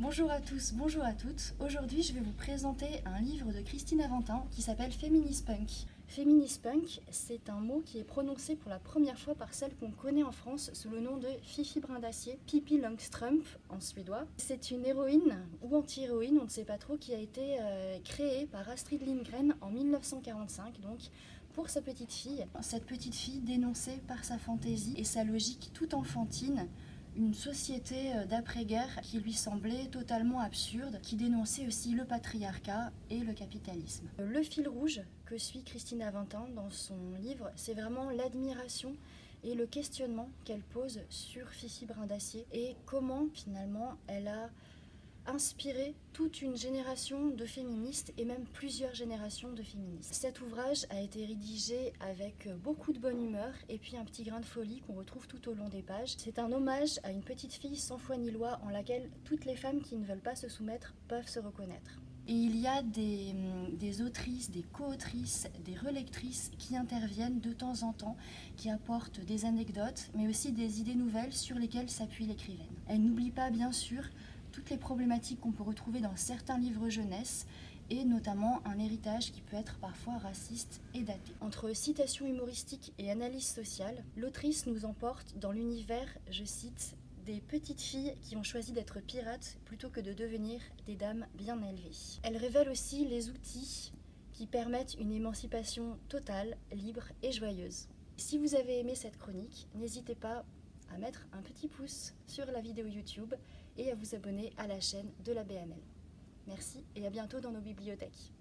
Bonjour à tous, bonjour à toutes. Aujourd'hui, je vais vous présenter un livre de Christine Aventin qui s'appelle Feminist Punk. Feminist Punk, c'est un mot qui est prononcé pour la première fois par celle qu'on connaît en France sous le nom de Fifi Brin d'Acier, Pippi Longstrump en suédois. C'est une héroïne ou anti-héroïne, on ne sait pas trop, qui a été euh, créée par Astrid Lindgren en 1945, donc pour sa petite fille. Cette petite fille dénonçait par sa fantaisie et sa logique toute enfantine une société euh, d'après-guerre qui lui semblait totalement absurde, qui dénonçait aussi le patriarcat et le capitalisme. Le fil rouge que suit Christine Aventin dans son livre, c'est vraiment l'admiration et le questionnement qu'elle pose sur Fifi Brin d'Acier et comment finalement elle a inspiré toute une génération de féministes et même plusieurs générations de féministes. Cet ouvrage a été rédigé avec beaucoup de bonne humeur et puis un petit grain de folie qu'on retrouve tout au long des pages. C'est un hommage à une petite fille sans foi ni loi en laquelle toutes les femmes qui ne veulent pas se soumettre peuvent se reconnaître. Et il y a des, des autrices, des co-autrices, des relectrices qui interviennent de temps en temps, qui apportent des anecdotes, mais aussi des idées nouvelles sur lesquelles s'appuie l'écrivaine. Elle n'oublie pas bien sûr toutes les problématiques qu'on peut retrouver dans certains livres jeunesse et notamment un héritage qui peut être parfois raciste et daté. Entre citations humoristiques et analyse sociale, l'autrice nous emporte dans l'univers, je cite, des petites filles qui ont choisi d'être pirates plutôt que de devenir des dames bien élevées. Elle révèle aussi les outils qui permettent une émancipation totale, libre et joyeuse. Si vous avez aimé cette chronique, n'hésitez pas à mettre un petit pouce sur la vidéo YouTube et à vous abonner à la chaîne de la BML. Merci et à bientôt dans nos bibliothèques.